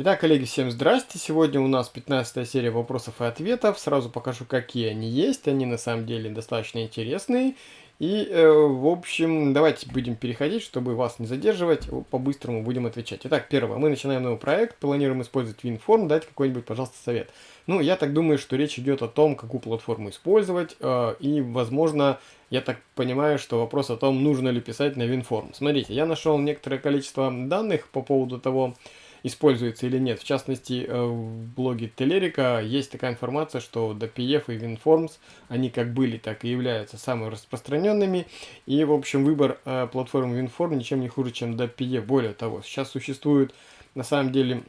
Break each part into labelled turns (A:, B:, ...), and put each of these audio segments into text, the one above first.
A: Итак, коллеги, всем здрасте. Сегодня у нас 15 серия вопросов и ответов. Сразу покажу, какие они есть. Они на самом деле достаточно интересные. И, э, в общем, давайте будем переходить, чтобы вас не задерживать. По-быстрому будем отвечать. Итак, первое. Мы начинаем новый проект. Планируем использовать WinForm. Дайте какой-нибудь, пожалуйста, совет. Ну, я так думаю, что речь идет о том, какую платформу использовать. Э, и, возможно, я так понимаю, что вопрос о том, нужно ли писать на WinForm. Смотрите, я нашел некоторое количество данных по поводу того, используется или нет. В частности, э, в блоге Телерика есть такая информация, что DPF и WinForms, они как были, так и являются самыми распространенными. И, в общем, выбор э, платформы WinForm ничем не хуже, чем DPF. Более того, сейчас существует, на самом деле,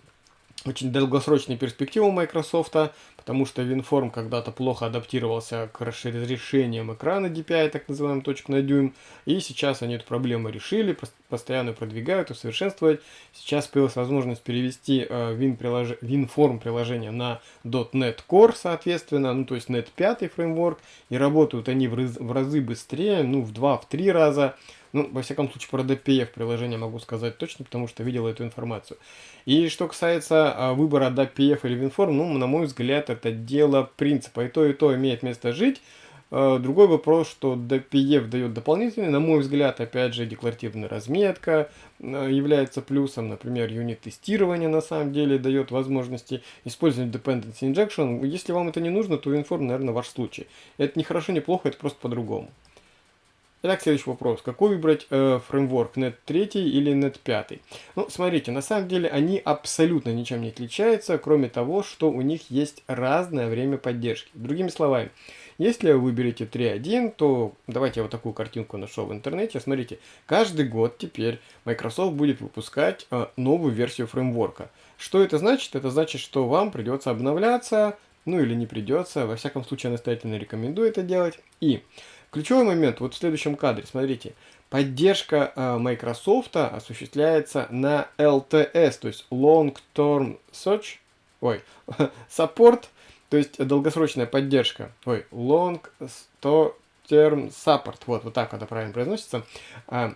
A: очень долгосрочные перспективы у Microsoft, потому что WinForm когда-то плохо адаптировался к разрешениям экрана DPI, так называемым точку на дюйм, и сейчас они эту проблему решили, постоянно продвигают, усовершенствовать. Сейчас появилась возможность перевести э, Win прилож... WinForm приложение на .NET Core, соответственно, ну то есть .NET 5 фреймворк, и работают они в разы быстрее, ну в 2-3 раза, ну, во всяком случае, про DPF приложение могу сказать точно, потому что видел эту информацию. И что касается а, выбора DPF или WinForm, ну, на мой взгляд, это дело принципа. И то, и то имеет место жить. А, другой вопрос, что DPF дает дополнительный, на мой взгляд, опять же, декларативная разметка а, является плюсом. Например, юнит-тестирование на самом деле дает возможности использовать dependency injection. Если вам это не нужно, то WinForm, наверное, ваш случай. Это не хорошо, не плохо, это просто по-другому. Итак, следующий вопрос. Какой выбрать э, фреймворк, .NET 3 или .NET 5? Ну, смотрите, на самом деле они абсолютно ничем не отличаются, кроме того, что у них есть разное время поддержки. Другими словами, если вы выберете 3.1, то давайте я вот такую картинку нашел в интернете. Смотрите, каждый год теперь Microsoft будет выпускать э, новую версию фреймворка. Что это значит? Это значит, что вам придется обновляться, ну или не придется. Во всяком случае, настоятельно рекомендую это делать. И Ключевой момент вот в следующем кадре, смотрите. Поддержка э, Microsoft осуществляется на LTS, то есть Long Term Search, ой, Support, то есть долгосрочная поддержка, ой, Long Term Support, вот, вот так это правильно произносится. А,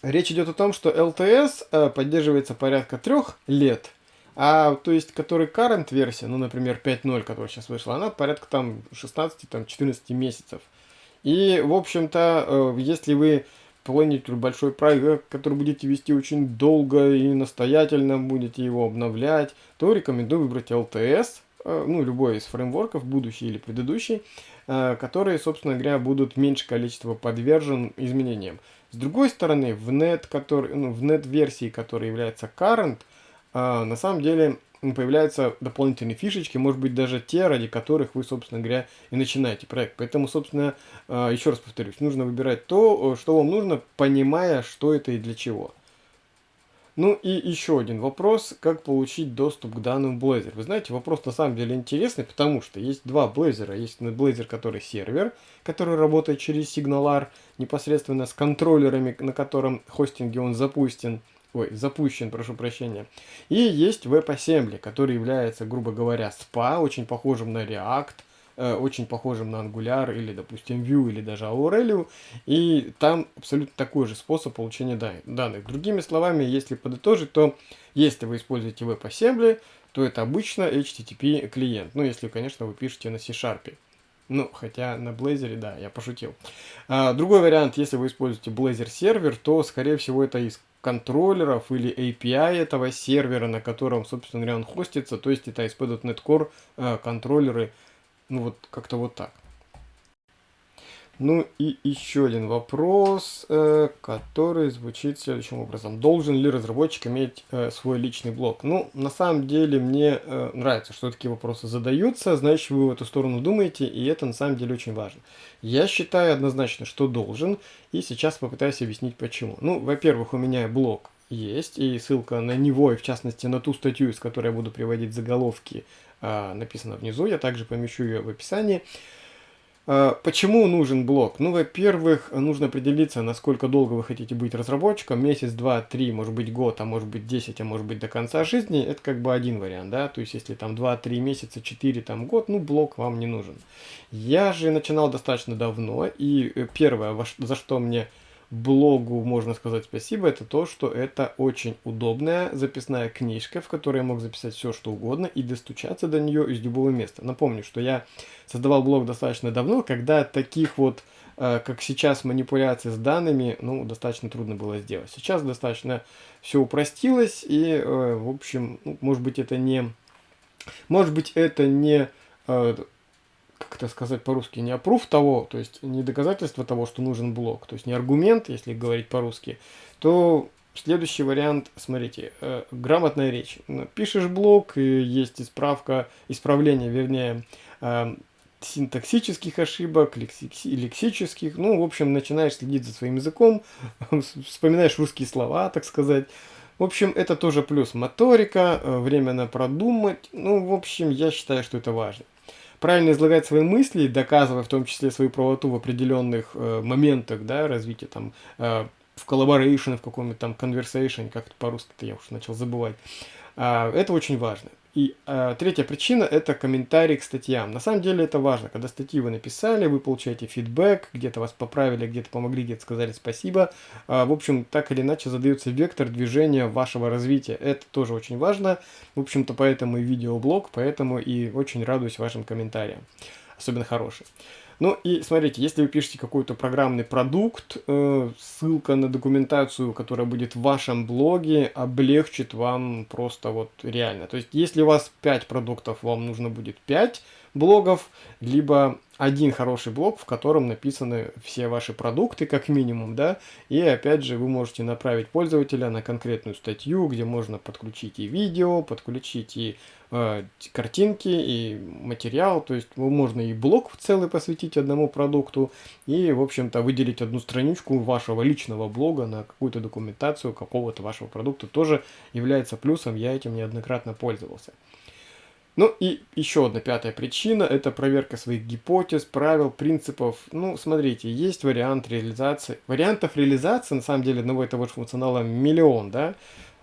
A: речь идет о том, что LTS э, поддерживается порядка трех лет, а то есть, который current версия, ну, например, 5.0, которая сейчас вышла, она порядка там 16-14 месяцев. И, в общем-то, э, если вы планируете большой проект, который будете вести очень долго и настоятельно будете его обновлять, то рекомендую выбрать LTS, э, ну, любой из фреймворков, будущий или предыдущий, э, которые, собственно говоря, будут меньше количества подвержен изменениям. С другой стороны, в net, который, ну, в net версии, которая является current, на самом деле появляются дополнительные фишечки, может быть даже те, ради которых вы, собственно говоря, и начинаете проект. Поэтому, собственно, а, еще раз повторюсь, нужно выбирать то, что вам нужно, понимая, что это и для чего. Ну и еще один вопрос, как получить доступ к данным Blazor. Вы знаете, вопрос на самом деле интересный, потому что есть два Blazor. Есть Blazor, который сервер, который работает через SignalR, непосредственно с контроллерами, на котором хостинге он запустен ой, запущен, прошу прощения. И есть WebAssembly, который является, грубо говоря, SPA, очень похожим на React, э, очень похожим на Angular или, допустим, Vue или даже Aurelio. И там абсолютно такой же способ получения данных. Другими словами, если подытожить, то если вы используете WebAssembly, то это обычно HTTP клиент. Ну, если, конечно, вы пишете на C-Sharp. Ну, хотя на Blazor, да, я пошутил. А, другой вариант, если вы используете Blazor сервер, то, скорее всего, это из контроллеров или API этого сервера, на котором, собственно говоря, он хостится, то есть это ASP.NET Core э, контроллеры, ну вот как-то вот так. Ну и еще один вопрос, э, который звучит следующим образом. Должен ли разработчик иметь э, свой личный блог? Ну, на самом деле мне э, нравится, что такие вопросы задаются, значит вы в эту сторону думаете, и это на самом деле очень важно. Я считаю однозначно, что должен, и сейчас попытаюсь объяснить почему. Ну, во-первых, у меня блог есть, и ссылка на него, и в частности на ту статью, из которой я буду приводить заголовки, э, написана внизу, я также помещу ее в описании. А, почему нужен блок? Ну, во-первых, нужно определиться, насколько долго вы хотите быть разработчиком. Месяц, два, три, может быть год, а может быть 10, а может быть до конца жизни. Это как бы один вариант, да. То есть, если там 2-3 месяца, 4, там год, ну, блок вам не нужен. Я же начинал достаточно давно, и э, первое, за что мне блогу можно сказать спасибо, это то, что это очень удобная записная книжка, в которой я мог записать все, что угодно и достучаться до нее из любого места. Напомню, что я создавал блог достаточно давно, когда таких вот, э, как сейчас, манипуляций с данными, ну, достаточно трудно было сделать. Сейчас достаточно все упростилось, и, э, в общем, ну, может быть, это не... Может быть, это не э, как это сказать по-русски, не опруф того, то есть не доказательство того, что нужен блок, то есть не аргумент, если говорить по-русски, то следующий вариант, смотрите, э, грамотная речь. Пишешь блок, и есть исправка, исправление, вернее, э, синтаксических ошибок, лекси лексических, ну, в общем, начинаешь следить за своим языком, вспоминаешь русские слова, так сказать. В общем, это тоже плюс моторика, э, время на продумать, ну, в общем, я считаю, что это важно правильно излагать свои мысли, доказывая в том числе свою правоту в определенных э, моментах да, развития, там, э, в collaboration, в каком-нибудь там conversation, как это по-русски-то я уже начал забывать. Э, это очень важно. И э, третья причина – это комментарий к статьям. На самом деле это важно. Когда статьи вы написали, вы получаете фидбэк, где-то вас поправили, где-то помогли, где-то сказали спасибо. Э, в общем, так или иначе задается вектор движения вашего развития. Это тоже очень важно. В общем-то, поэтому и видеоблог, поэтому и очень радуюсь вашим комментариям. Особенно хорошим. Ну и смотрите, если вы пишете какой-то программный продукт, э, ссылка на документацию, которая будет в вашем блоге, облегчит вам просто вот реально. То есть если у вас 5 продуктов, вам нужно будет 5 блогов, либо один хороший блог, в котором написаны все ваши продукты, как минимум, да, и опять же вы можете направить пользователя на конкретную статью, где можно подключить и видео, подключить и э, картинки, и материал, то есть можно и блог целый посвятить одному продукту, и, в общем-то, выделить одну страничку вашего личного блога на какую-то документацию какого-то вашего продукта, тоже является плюсом, я этим неоднократно пользовался. Ну и еще одна пятая причина – это проверка своих гипотез, правил, принципов. Ну, смотрите, есть вариант реализации. Вариантов реализации, на самом деле, одного и того же функционала миллион, да?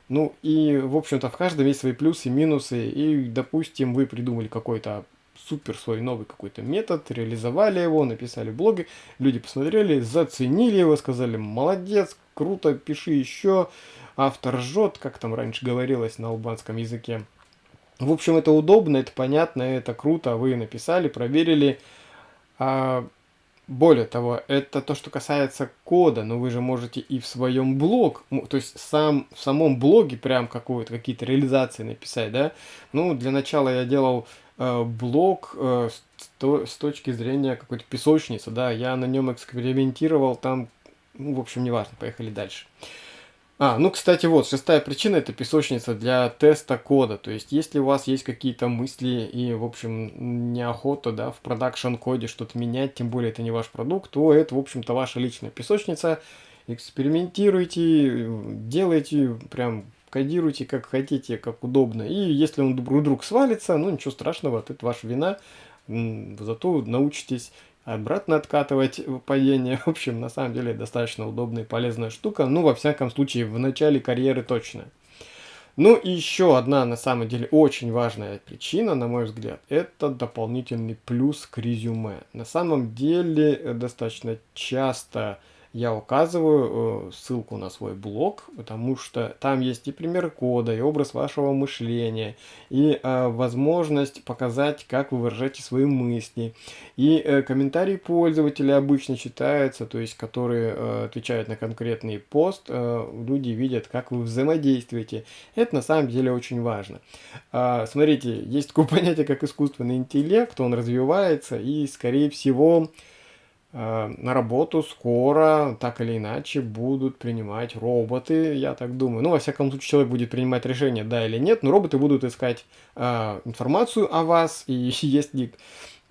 A: Ну и, в общем-то, в каждом есть свои плюсы и минусы. И, допустим, вы придумали какой-то супер свой новый какой-то метод, реализовали его, написали блоги, люди посмотрели, заценили его, сказали, молодец, круто, пиши еще, автор жжет, как там раньше говорилось на албанском языке. В общем, это удобно, это понятно, это круто, вы написали, проверили. А, более того, это то, что касается кода, но вы же можете и в своем блог, то есть сам, в самом блоге прям какие-то реализации написать, да. Ну, для начала я делал э, блог э, с, с точки зрения какой-то песочницы, да, я на нем экспериментировал, там, ну, в общем, неважно, поехали дальше. А, ну, кстати, вот, шестая причина – это песочница для теста кода. То есть, если у вас есть какие-то мысли и, в общем, неохота, да, в продакшн-коде что-то менять, тем более это не ваш продукт, то это, в общем-то, ваша личная песочница. Экспериментируйте, делайте, прям кодируйте как хотите, как удобно. И если он вдруг свалится, ну, ничего страшного, это ваша вина. Зато научитесь обратно откатывать падение. В общем, на самом деле достаточно удобная и полезная штука. Ну, во всяком случае, в начале карьеры точно. Ну и еще одна, на самом деле, очень важная причина, на мой взгляд, это дополнительный плюс к резюме. На самом деле, э, достаточно часто я указываю э, ссылку на свой блог, потому что там есть и пример кода, и образ вашего мышления, и э, возможность показать, как вы выражаете свои мысли. И э, комментарии пользователя обычно читаются, то есть которые отвечают на конкретный пост, люди видят, как вы взаимодействуете. Это на самом деле очень важно. Э, смотрите, есть такое понятие, как искусственный интеллект, он развивается, и, скорее всего, на работу скоро, так или иначе, будут принимать роботы, я так думаю. Ну, во всяком случае, человек будет принимать решение, да или нет, но роботы будут искать э, информацию о вас, и если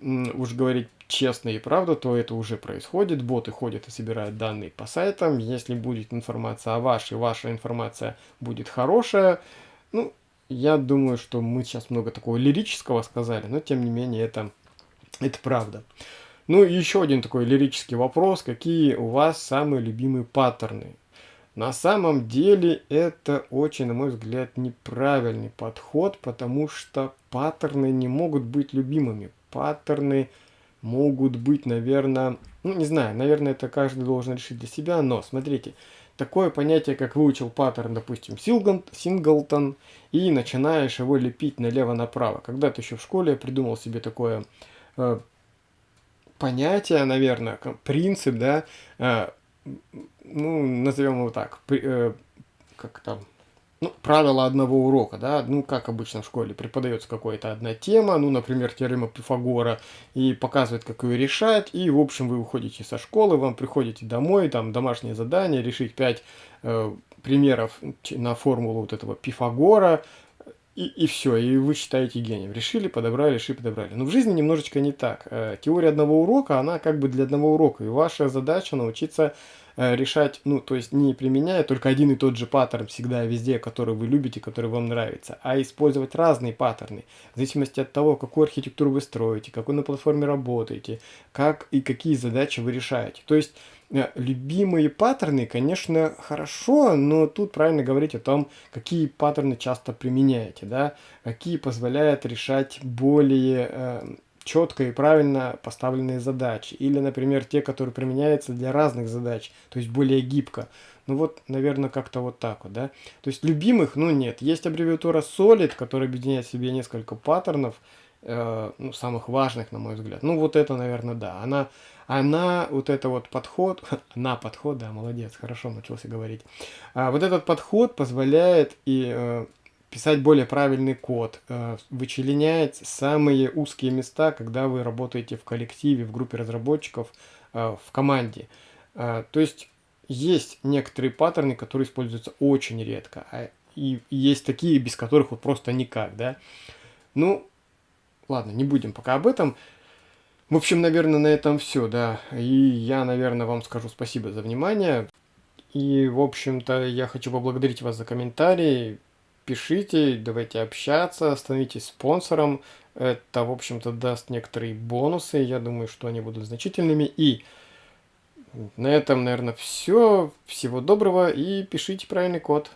A: уж говорить честно и правда, то это уже происходит. Боты ходят и собирают данные по сайтам. Если будет информация о вашей, ваша информация будет хорошая, ну, я думаю, что мы сейчас много такого лирического сказали, но тем не менее это, это правда. Ну и еще один такой лирический вопрос. Какие у вас самые любимые паттерны? На самом деле это очень, на мой взгляд, неправильный подход, потому что паттерны не могут быть любимыми. Паттерны могут быть, наверное, ну, не знаю, наверное, это каждый должен решить для себя, но смотрите, такое понятие, как выучил паттерн, допустим, синглтон, и начинаешь его лепить налево-направо. Когда-то еще в школе я придумал себе такое э, понятие, наверное, принцип, да, э, ну, назовем его так, э, как там, ну, правило одного урока, да, ну, как обычно в школе, преподается какая-то одна тема, ну, например, теорема Пифагора, и показывает, как ее решать, и, в общем, вы уходите со школы, вам приходите домой, там, домашнее задание, решить 5 э, примеров на формулу вот этого Пифагора, и, и все, и вы считаете гением. Решили, подобрали, решили, подобрали. Но в жизни немножечко не так. Э, теория одного урока, она как бы для одного урока, и ваша задача научиться Э, решать, ну, то есть не применяя только один и тот же паттерн всегда везде, который вы любите, который вам нравится, а использовать разные паттерны, в зависимости от того, какую архитектуру вы строите, какой на платформе работаете, как и какие задачи вы решаете. То есть любимые паттерны, конечно, хорошо, но тут правильно говорить о том, какие паттерны часто применяете, да, какие позволяют решать более э, четко и правильно поставленные задачи. Или, например, те, которые применяются для разных задач, то есть более гибко. Ну вот, наверное, как-то вот так вот, да. То есть любимых, ну нет. Есть аббревиатура SOLID, которая объединяет в себе несколько паттернов, э, ну, самых важных, на мой взгляд. Ну вот это, наверное, да. Она, она вот это вот подход, она подход, да, молодец, хорошо научился говорить. А, вот этот подход позволяет и... Э, писать более правильный код, э, вычленять самые узкие места, когда вы работаете в коллективе, в группе разработчиков, э, в команде. Э, то есть есть некоторые паттерны, которые используются очень редко, а и есть такие, без которых вот просто никак, да. Ну, ладно, не будем пока об этом. В общем, наверное, на этом все, да. И я, наверное, вам скажу спасибо за внимание. И, в общем-то, я хочу поблагодарить вас за комментарии пишите, давайте общаться, становитесь спонсором. Это, в общем-то, даст некоторые бонусы. Я думаю, что они будут значительными. И на этом, наверное, все. Всего доброго и пишите правильный код.